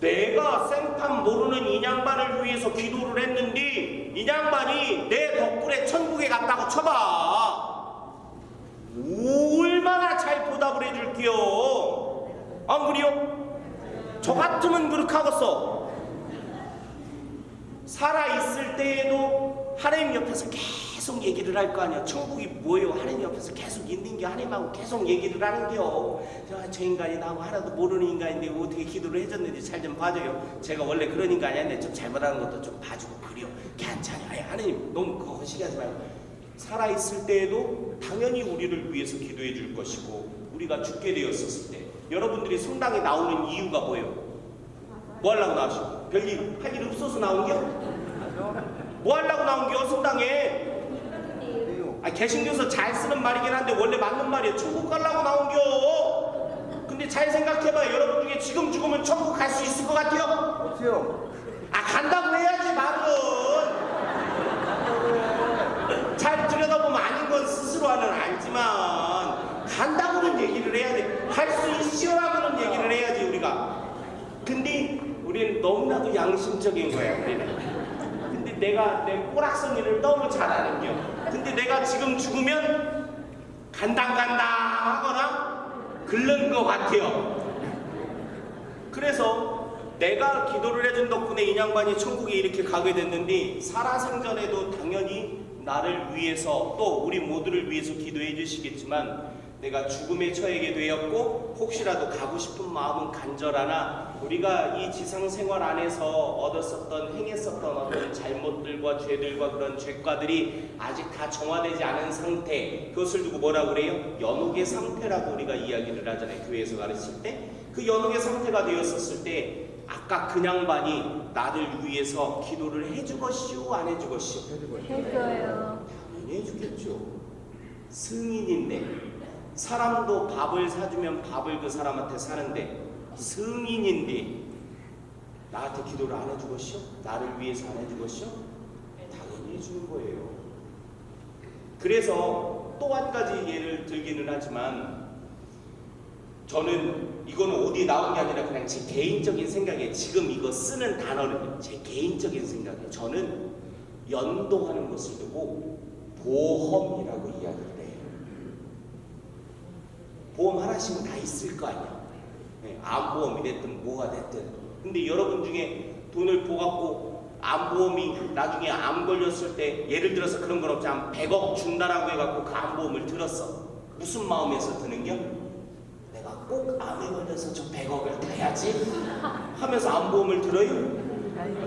내가 생판 모르는 인양반을 위해서 기도를 했는데 인양반이 내 덕분에 천국에 갔다고 쳐봐. 얼마나 잘 보답을 해줄게요. 안 그래요? 저 같으면 그렇게 하겠어. 살아있을 때에도 하나님 옆에서 계속 얘기를 할 거 아니야. 천국이 뭐예요? 하나님 옆에서 계속 있는 게 하나님하고 계속 얘기를 하는겨. 저, 저 인간이 나하고 하나도 모르는 인간인데 어떻게 기도를 해줬는지 잘 좀 봐줘요. 제가 원래 그런 인간이 아닌데 좀 잘못하는 것도 좀 봐주고 그래요. 괜찮아요. 하나님 너무 그거 허시하지 말고. 살아있을 때에도 당연히 우리를 위해서 기도해 줄 것이고 우리가 죽게 되었었을 때 여러분들이 성당에 나오는 이유가 뭐예요? 뭐 하려고 나오시고? 별일 할 일 없어서 나온겨? 뭐 하려고 나온겨 성당에? 아 개신교서 잘 쓰는 말이긴 한데 원래 맞는 말이에요. 천국 가려고 나온겨. 근데 잘 생각해봐. 여러분 중에 지금 죽으면 천국 갈 수 있을 것 같아요?
어때요?
아 간다고 해야지 말은. 잘 들여다보면 아닌 건 스스로는 알지만 간다고는 얘기를 해야 돼. 할 수 있어라고는 얘기를 해야지 우리가. 근데 우리는 너무나도 양심적인 거야 우리는. 근데 내가 내 꼬락서니를 너무 잘 아는겨. 근데 내가 지금 죽으면 간당 간당 하거나 글른 것 같아요. 그래서 내가 기도를 해준 덕분에 인양반이 천국에 이렇게 가게 됐는데 살아생전에도 당연히 나를 위해서 또 우리 모두를 위해서 기도해 주시겠지만 내가 죽음에 처하게 되었고 혹시라도 가고 싶은 마음은 간절하나 우리가 이 지상 생활 안에서 얻었었던 행했었던 어떤 잘못들과 죄들과 그런 죄과들이 아직 다 정화되지 않은 상태 그것을 두고 뭐라 그래요? 연옥의 상태라고 우리가 이야기를 하잖아요 교회에서 가르칠 때 그 연옥의 상태가 되었었을 때 아까 그 양반이 나를 위해서 기도를 해주겠시오 안 해주겠시오?
해줘요.
당연히 해주겠죠. 승인인데 사람도 밥을 사주면 밥을 그 사람한테 사는데 승인인데 나한테 기도를 안 해주겠시오? 나를 위해서 안 해주겠시오? 당연히 해주는 거예요. 그래서 또 한 가지 예를 들기는 하지만 저는 이거는 어디 나온 게 아니라 그냥 제 개인적인 생각에 지금 이거 쓰는 단어는 제 개인적인 생각에 저는 연동하는 것을 두고 보험이라고 이야기를 해요. 보험 하나씩은 다 있을 거 아니야. 네, 암보험이 됐든 뭐가 됐든. 근데 여러분 중에 돈을 보갖고 암보험이 나중에 암 걸렸을 때 예를 들어서 그런 건 없지 한 100억 준다라고 해갖고 그 암보험을 들었어. 무슨 마음에서 드는겨? 내가 꼭 암에 걸려서 저 100억을 타야지 하면서 암보험을 들어요?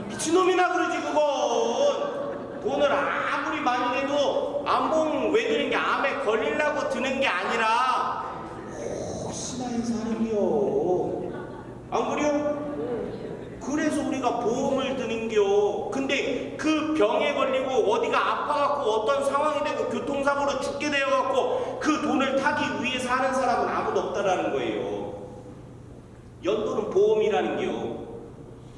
미친놈이나 그러지 그건 돈을 아무리 많이 내도 암보험 왜 드는 게 암에 걸리려고 드는 게 아니라 혹시나 해서 하는 겨. 안 그래요? 그래서 우리가 보험을 드는겨. 근데 그 병에 걸리고 어디가 아파갖고 어떤 상황이 되고 교통사고로 죽게 되어갖고 그 돈을 타기 위해서 하는 사람은 아무도 없다라는 거예요. 연도는 보험이라는 겨.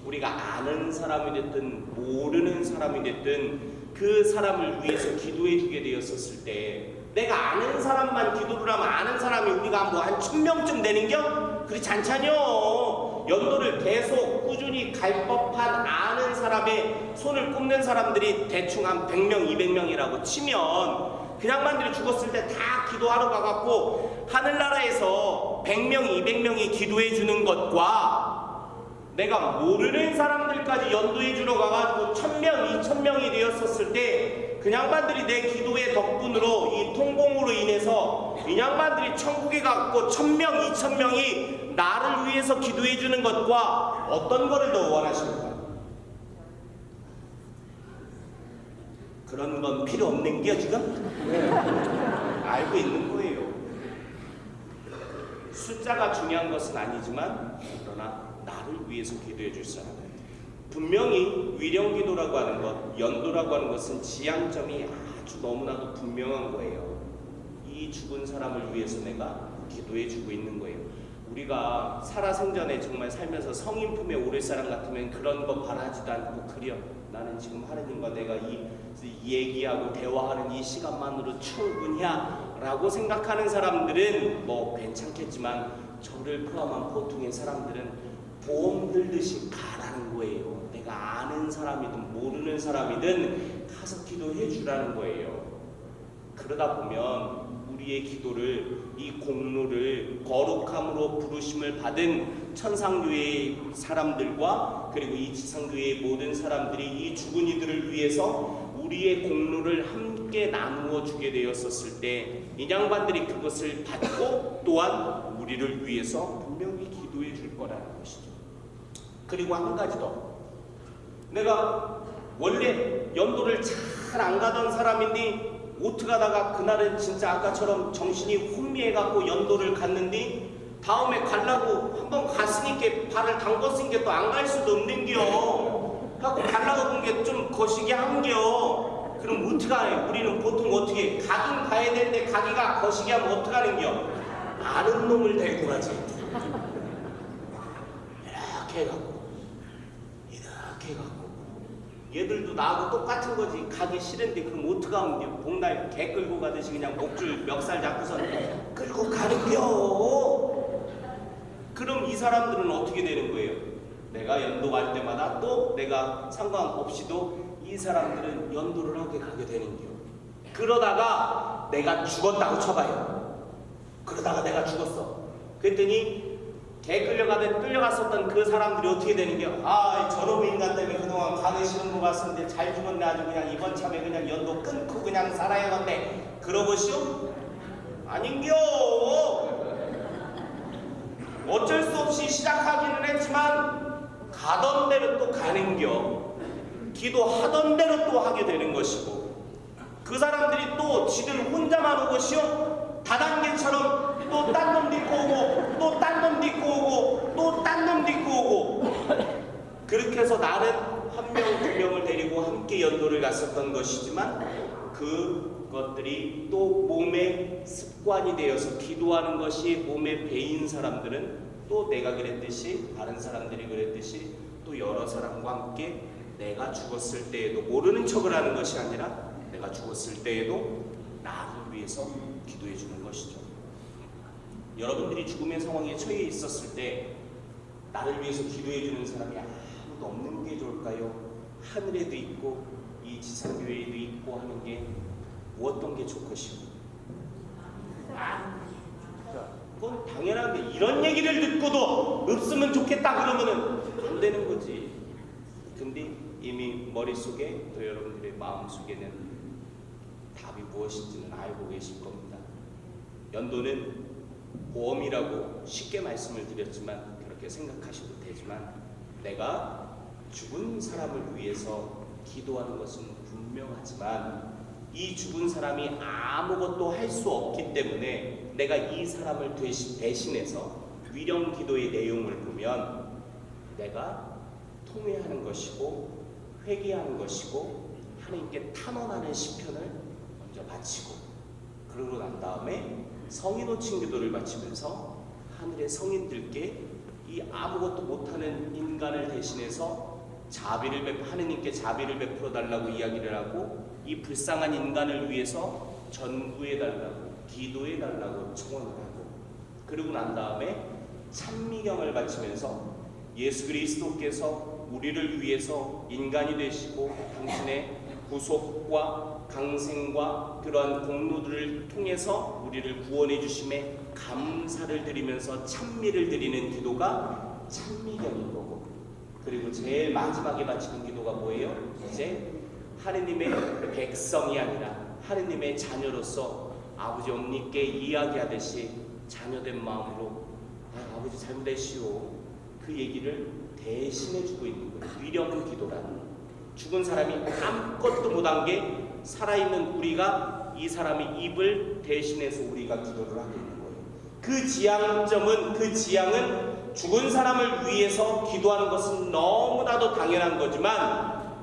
우리가 아는 사람이 됐든 모르는 사람이 됐든 그 사람을 위해서 기도해 주게 되었었을 때 내가 아는 사람만 기도를 하면 아는 사람이 우리가 뭐한 천명쯤 되는겨? 그렇지 않잖여. 연도를 계속 꾸준히 갈 법한 아는 사람의 손을 꼽는 사람들이 대충 한 100명, 200명이라고 치면 그냥만들이 죽었을 때 다 기도하러 가갖고 하늘나라에서 100명, 200명이 기도해 주는 것과 내가 모르는 사람들까지 연도해 주러 가가지고 천명, 이천명이 되었었을 때 그냥반들이 내 기도의 덕분으로 이 통공으로 인해서 이 양반들이 천국에 갔고 천명, 이천명이 나를 위해서 기도해 주는 것과 어떤 거를 더 원하십니까? 그런 건 필요 없는 게 지금? 알고 있는 거예요. 숫자가 중요한 것은 아니지만 그러나 나를 위해서 기도해 줄 사람 분명히 위령 기도라고 하는 것, 연도라고 하는 것은 지향점이 아주 너무나도 분명한 거예요. 이 죽은 사람을 위해서 내가 기도해 주고 있는 거예요. 우리가 살아생전에 정말 살면서 성인 품에 오를 사람 같으면 그런 거 바라지도 않고 그려 나는 지금 하느님과 내가 이, 이 얘기하고 대화하는 이 시간만으로 충분이야 라고 생각하는 사람들은 뭐 괜찮겠지만 저를 포함한 보통의 사람들은 보험 들듯이 가라는 거예요. 내가 아는 사람이든 모르는 사람이든 가서 기도해 주라는 거예요. 그러다 보면 우리의 기도를 이 공로를 거룩함으로 부르심을 받은 천상교회의 사람들과 그리고 이 지상교회의 모든 사람들이 이 죽은 이들을 위해서 우리의 공로를 함께 나누어 주게 되었었을 때 인양반들이 그것을 받고 또한 우리를 위해서 분명히 기도해 줄 거라는 것이죠. 그리고 한 가지 더. 내가 원래 연도를 잘 안 가던 사람인데 오트 가다가 그날은 진짜 아까처럼 정신이 혼미해갖고 연도를 갔는데 다음에 갈라고 한번 갔으니까 발을 담궜으니까 또 안 갈 수도 없는겨. 갖고 갈라고 본게좀 거시기 한겨. 그럼 어떡하해? 우리는 보통 어떻게 가긴 가야 되는데 가기가 거시기 하면 어떡하는겨? 아는 놈을 데리고 가지. 이렇게 해갖고 이렇게 해갖고 얘들도 나하고 똑같은 거지 가기 싫은데 그럼 어떡하면 돼 복날 개 끌고 가듯이 그냥 목줄 멱살 잡고서 끌고 가는겨 그럼 이 사람들은 어떻게 되는 거예요? 내가 연도 갈 때마다 또 내가 상관없이도 이 사람들은 연도를 하게 가게 되는겨 그러다가 내가 죽었다고 쳐봐요 그러다가 내가 죽었어 그랬더니 개 끌려가듯 끌려갔었던 그 사람들이 어떻게 되는 게, 아, 저놈 인간 때문에 그동안 가기 싫은 것 같은데 잘 죽었네. 아주 그냥 이번 참에 그냥 연도 끊고 그냥 살아야겠네. 그러보시오? 아닌겨. 어쩔 수 없이 시작하기는 했지만 가던 대로 또 가는 겨 기도하던 대로 또 하게 되는 것이고 그 사람들이 또 지들 혼자만 오고시오 다단계처럼 또 딴 놈 딛고 오고 또 딴 놈 딛고 오고 또 딴 놈 딛고 오고. 그렇게 해서 나는 한 명, 두 명을 데리고 함께 연도를 갔었던 것이지만 그것들이 또 몸의 습관이 되어서 기도하는 것이 몸에 배인 사람들은 또 내가 그랬듯이 다른 사람들이 그랬듯이 또 여러 사람과 함께 내가 죽었을 때에도 모르는 척을 하는 것이 아니라 내가 죽었을 때에도 나를 위해서 기도해 주는 것이죠. 여러분들이 죽음의 상황에 처해 있었을 때 나를 위해서 기도해 주는 사람이 아무도 없는 게 좋을까요? 하늘에도 있고 이 지상교회에도 있고 하는 게 무엇던 게 좋것이고 그건 당연한데 이런 얘기를 듣고도 없으면 좋겠다 그러면은 안 되는 거지. 근데 이미 머릿속에 또 여러분들의 마음속에는 답이 무엇인지는 알고 계실 겁니다. 연도는 보험이라고 쉽게 말씀을 드렸지만 그렇게 생각하셔도 되지만 내가 죽은 사람을 위해서 기도하는 것은 분명하지만 이 죽은 사람이 아무것도 할 수 없기 때문에 내가 이 사람을 대신, 대신해서 위령 기도의 내용을 보면 내가 통회하는 것이고 회개하는 것이고 하나님께 탄원하는 시편을 먼저 바치고 그러고 난 다음에 성인 호칭 기도를 바치면서 하늘의 성인들께 이 아무것도 못하는 인간을 대신해서 자비를 베 하느님께 자비를 베풀어 달라고 이야기를 하고 이 불쌍한 인간을 위해서 전구해 달라고 기도해 달라고 청원을 하고 그러고 난 다음에 찬미경을 바치면서 예수 그리스도께서 우리를 위해서 인간이 되시고 당신의 구속과 강생과 그러한 공로들을 통해서 우리를 구원해 주심에 감사를 드리면서 찬미를 드리는 기도가 찬미경인 거고 그리고 제일 마지막에 바치는 기도가 뭐예요? 이제 하느님의 백성이 아니라 하느님의 자녀로서 아버지 엄니께 이야기하듯이 자녀된 마음으로 아, 아버지 잘못했시오 그 얘기를 대신해 주고 있는 거예요. 위령 기도라는 죽은 사람이 아무것도 못한 게 살아있는 우리가 이 사람의 입을 대신해서 우리가 기도를 하고 있는 거예요. 그 지향점은 그 지향은 죽은 사람을 위해서 기도하는 것은 너무나도 당연한 거지만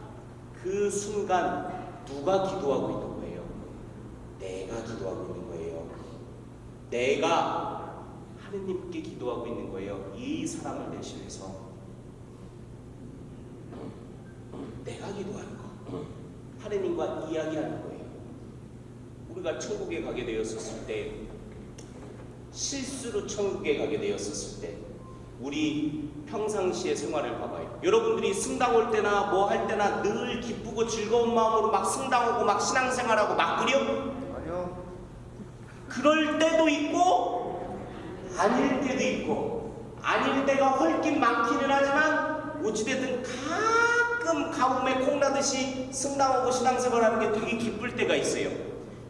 그 순간 누가 기도하고 있는? 내가 기도하고 있는 거예요. 내가 하느님께 기도하고 있는 거예요. 이 사람을 대신해서 내가 기도하는 거. 하느님과 이야기하는 거예요. 우리가 천국에 가게 되었었을 때 실수로 천국에 가게 되었었을 때 우리 평상시의 생활을 봐봐요. 여러분들이 승당 올 때나 뭐 할 때나 늘 기쁘고 즐거운 마음으로 막 승당하고 막 신앙생활하고 막 그려? 그럴 때도 있고 아닐 때도 있고 아닐 때가 훨씬 많기는 하지만 어찌됐든 가끔 가뭄에 콩나듯이 승당하고 신앙생활 하는 게 되게 기쁠 때가 있어요.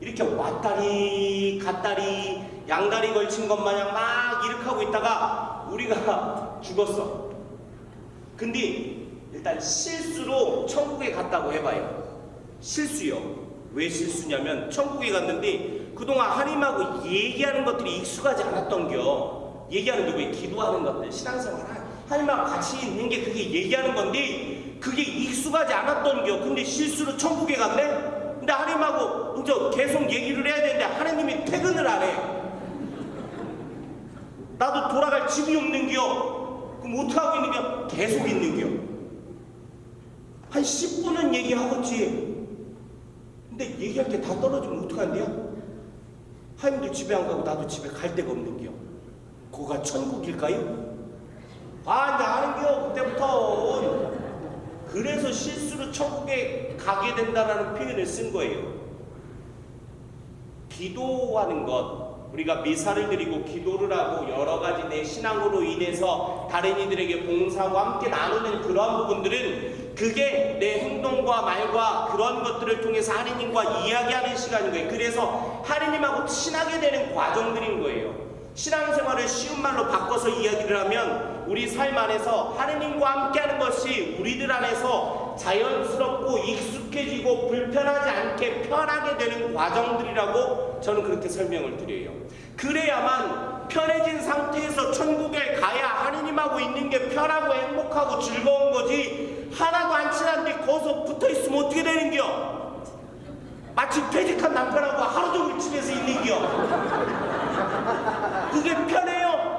이렇게 왔다리 갔다리 양다리 걸친 것 마냥 막 하고 있다가 우리가 죽었어. 근데 일단 실수로 천국에 갔다고 해봐요. 실수요. 왜 실수냐면 천국에 갔는데 그동안 하나님하고 얘기하는 것들이 익숙하지 않았던겨. 얘기하는 게 왜 기도하는 것들, 신앙생활, 하나님하고 같이 있는 게 그게 얘기하는 건데 그게 익숙하지 않았던겨. 근데 실수로 천국에 갔네? 근데 하나님하고 이제 계속 얘기를 해야 되는데 하나님이 퇴근을 안 해. 나도 돌아갈 집이 없는겨. 그럼 어떡하고 있는겨? 계속 있는겨. 한 10분은 얘기하겠지. 근데 얘기할 게 다 떨어지면 어떡한대요? 하임도 집에 안 가고 나도 집에 갈 데가 없는겨. 거가 천국일까요? 아, 아는겨, 그때부터. 그래서 실수로 천국에 가게 된다라는 표현을 쓴 거예요. 기도하는 것, 우리가 미사를 드리고 기도를 하고 여러 가지 내 신앙으로 인해서 다른 이들에게 봉사하고 함께 나누는 그런 부분들은 그게 내 행동과 말과 그런 것들을 통해서 하느님과 이야기하는 시간인 거예요. 그래서 하느님하고 친하게 되는 과정들인 거예요. 신앙생활을 쉬운 말로 바꿔서 이야기를 하면 우리 삶 안에서 하느님과 함께하는 것이 우리들 안에서 자연스럽고 익숙해지고 불편하지 않게 편하게 되는 과정들이라고 저는 그렇게 설명을 드려요. 그래야만 편해진 상태에서 천국에 가야 하느님하고 있는 게 편하고 행복하고 즐거운 거지 하나도 안 친한데 거기서 붙어 있으면 어떻게 되는겨? 마치 퇴직한 남편하고 하루 종일 집에서 있는겨. 그게 편해요.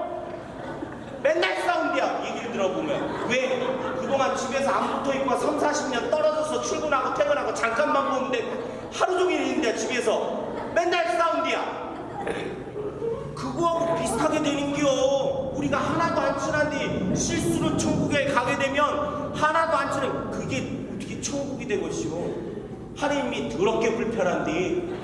맨날 싸운대야 얘기를 들어보면 왜 그동안 집에서 안 붙어있고 3, 40년 떨어져서 출근하고 퇴근하고 잠깐만 보는데 하루 종일 있는데 집에서 맨날 싸운대야 그거하고 비슷하게 되는 겨 우리가 하나도 안 친한데 실수로 천국에 가게 되면 하나도 안 친한 그게 어떻게 천국이 되것이오 하나님이 더럽게 불편한데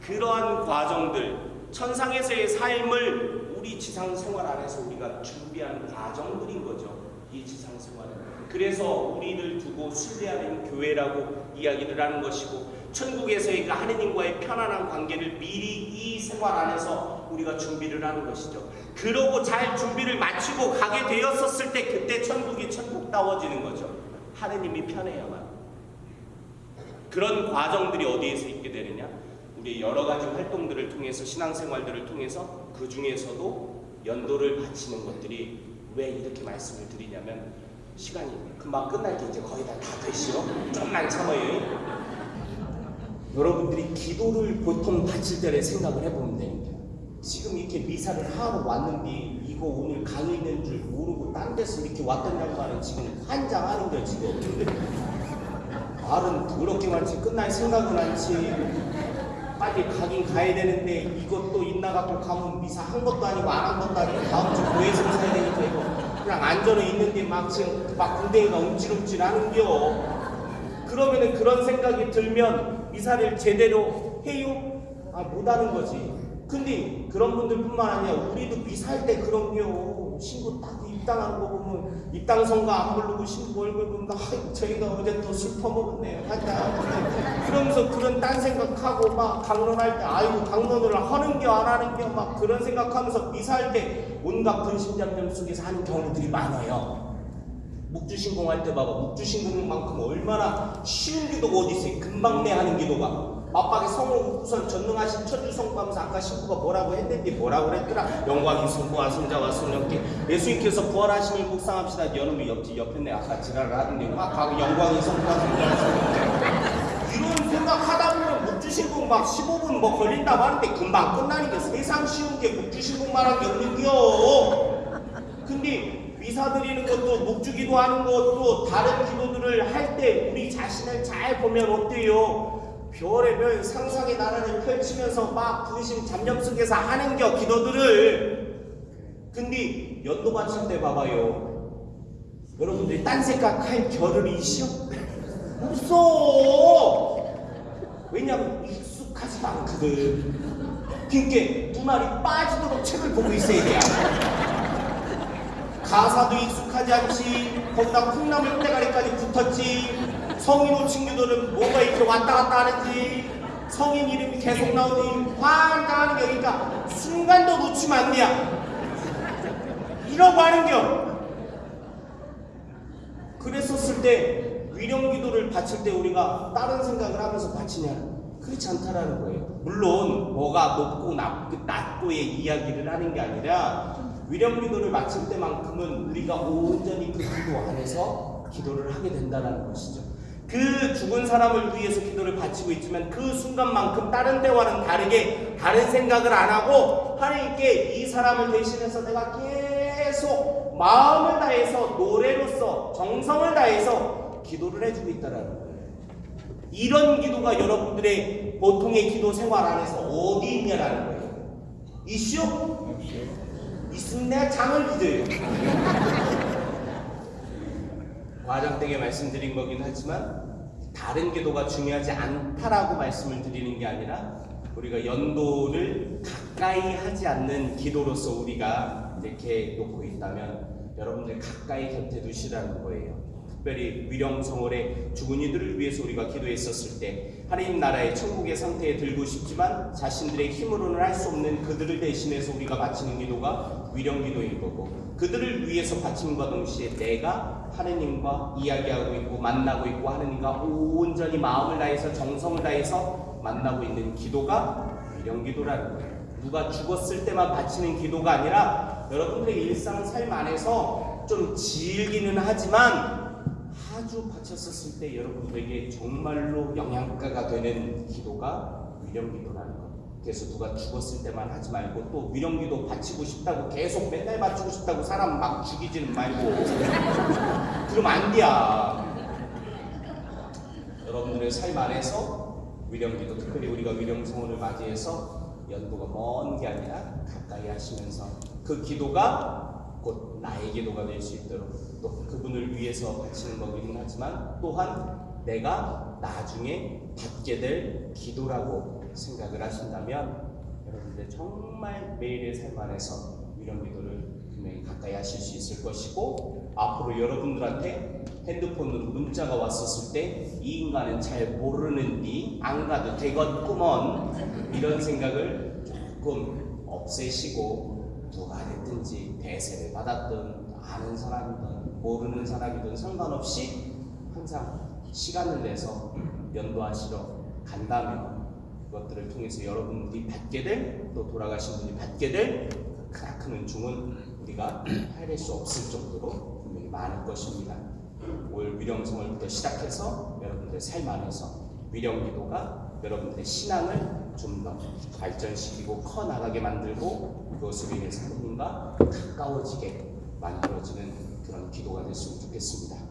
그러한 과정들 천상에서의 삶을 우리 지상 생활 안에서 우리가 준비하는 과정들인 거죠. 이 지상 생활은. 그래서 우리를 두고 신뢰하는 교회라고 이야기를 하는 것이고 천국에서의 그 하느님과의 편안한 관계를 미리 이 생활 안에서 우리가 준비를 하는 것이죠. 그러고 잘 준비를 마치고 가게 되었었을 때 그때 천국이 천국다워지는 거죠. 하느님이 편해야만. 그런 과정들이 어디에서 있게 되느냐? 우리 여러 가지 활동들을 통해서 신앙생활들을 통해서 그 중에서도 연도를 바치는 것들이 왜 이렇게 말씀을 드리냐면 시간이 금방 끝날 게 이제 거의 다 다 되시오. 좀만 참아요. 여러분들이 기도를 보통 바칠 때를 생각을 해보면 됩니다. 지금 이렇게 미사를 하러 왔는데 이거 오늘 강의 있는 줄 모르고 딴 데서 이렇게 왔던 양반은 지금 환장하는 거 지금. 말은 더럽게 많지 끝날 생각은 않지 빨리 가긴 가야 되는데 이것도 있나 갖고 가면 미사 한 것도 아니고 안 한 것도 아니고 다음 주 교회에서 사야 되니까 이거 그냥 안전에 있는데 막 지금 막 군대가 움찔움찔 하는겨 그러면은 그런 생각이 들면 미사를 제대로 해요? 아 못하는 거지 근데 그런 분들뿐만 아니라 우리도 미사할 때 그런겨 신고 딱 입당하는 거 보면 입당 선거 안 부르고 신고 얼굴 보면 아 저희가 어제 또 술 퍼먹었네요. 하자 그러면서 그런 딴 생각하고 막 강론할 때 아이고 강론을 하는겨 안 하는겨 막 그런 생각하면서 미사할 때 온갖 근심장면 속에서 하는 경우들이 많아요. 묵주신공 할 때 봐봐. 묵주신공만큼 얼마나 쉬운 기도가 어디 있어요? 금방 내 하는 기도가 맞박에 성을 우선 전능하신 천주성부하면서 아까 신부가 뭐라고 했는데 뭐라고 그랬더라? 영광이 성부와 성자와 성령께 예수님께서 부활하심을 묵상합시다. 여러분이 옆집 옆에 내 아까 지랄을 하던데 막 영광이 성부와 성자와 성령께. 이런 생각하다 보면 묵주신공 막 15분 뭐 걸린다고 하는데 금방 끝나는 게 세상 쉬운 게 묵주신공만 한 게 없는겨. 근데 미사 드리는 것도 목주기도 하는 것도 다른 기도들을 할 때 우리 자신을 잘 보면 어때요? 별의 별 상상의 나라를 펼치면서 막 부심 잡념 속에서 하는 겨 기도들을. 근데 연도 바칠 때 봐봐요. 여러분들이 딴 생각할 겨를이 있어? 없어. 왜냐면 익숙하지도 않거든. 그러니까 눈알이 빠지도록 책을 보고 있어야 돼. 가사도 익숙하지 않지. 거기다 콩나물 때가리까지 붙었지 성인 호칭 기도는 뭐가 이렇게 왔다 갔다 하는지 성인 이름이 계속 나오니 게 그러니까 순간도 놓치면 안 돼야. 이러고 하는겨. 그랬었을 때 위령 기도를 바칠 때 우리가 다른 생각을 하면서 바치냐? 그렇지 않다라는 거예요. 물론 뭐가 높고 낮, 낮고의 이야기를 하는 게 아니라 위령 기도를 마칠 때만큼은 우리가 온전히 그 기도 안에서 기도를 하게 된다는 것이죠. 그 죽은 사람을 위해서 기도를 바치고 있지만 그 순간만큼 다른 때와는 다르게 다른 생각을 안 하고 하나님께 이 사람을 대신해서 내가 계속 마음을 다해서 노래로서 정성을 다해서 기도를 해주고 있다라는 거예요. 이런 기도가 여러분들의 보통의 기도 생활 안에서 어디 있냐라는 거예요. 이슈? 있으면 내가 잠을 잊어요. 과장되게 말씀드린 거긴 하지만 다른 기도가 중요하지 않다라고 말씀을 드리는 게 아니라 우리가 연도를 가까이 하지 않는 기도로서 우리가 이렇게 놓고 있다면 여러분들 가까이 곁에 두시라는 거예요. 특별히 위령성월에 죽은 이들을 위해서 우리가 기도했었을 때 하나님 나라의 천국의 상태에 들고 싶지만 자신들의 힘으로는 할 수 없는 그들을 대신해서 우리가 바치는 기도가 위령기도인 거고 그들을 위해서 바침과 동시에 내가 하느님과 이야기하고 있고 만나고 있고 하느님과 온전히 마음을 다해서 정성을 다해서 만나고 있는 기도가 위령기도라는 거예요. 누가 죽었을 때만 바치는 기도가 아니라 여러분들의 일상 삶 안에서 좀 질기는 하지만 아주 바쳤었을 때 여러분들에게 정말로 영양가가 되는 기도가 위령기도라는 것. 그래서 누가 죽었을 때만 하지 말고 또 위령기도 바치고 싶다고 계속 맨날 바치고 싶다고 사람 막 죽이지는 말고 그러면 안 돼야. 여러분들의 삶 안에서 위령기도 특별히 우리가 위령성원을 맞이해서 연도가 먼 게 아니라 가까이 하시면서 그 기도가 곧 나의 기도가 될 수 있도록 또 그분을 위해서 바치는 거기는 하지만 또한 내가 나중에 받게 될 기도라고 생각을 하신다면 여러분들 정말 매일의 삶 안에서 이런 기도를 분명히 가까이 하실 수 있을 것이고 앞으로 여러분들한테 핸드폰으로 문자가 왔었을 때 이 인간은 잘 모르는디 안 가도 되겠구먼 이런 생각을 조금 없애시고 누가 됐든지 대세를 받았든 아는 사람이든 모르는 사람이든 상관없이 항상 시간을 내서 연도하시러 간다면 그것들을 통해서 여러분들이 받게 될 또 돌아가신 분이 받게 될 크나큰 은총은 우리가 헤아릴 수 없을 정도로 분명히 많을 것입니다. 올 위령성을부터 시작해서 여러분들의 삶 안에서 위령기도가 여러분들의 신앙을 좀 더 발전시키고 커 나가게 만들고 그것으로 인해서 하나님과 가까워지게 만들어지는 기도가 됐으면 좋겠습니다.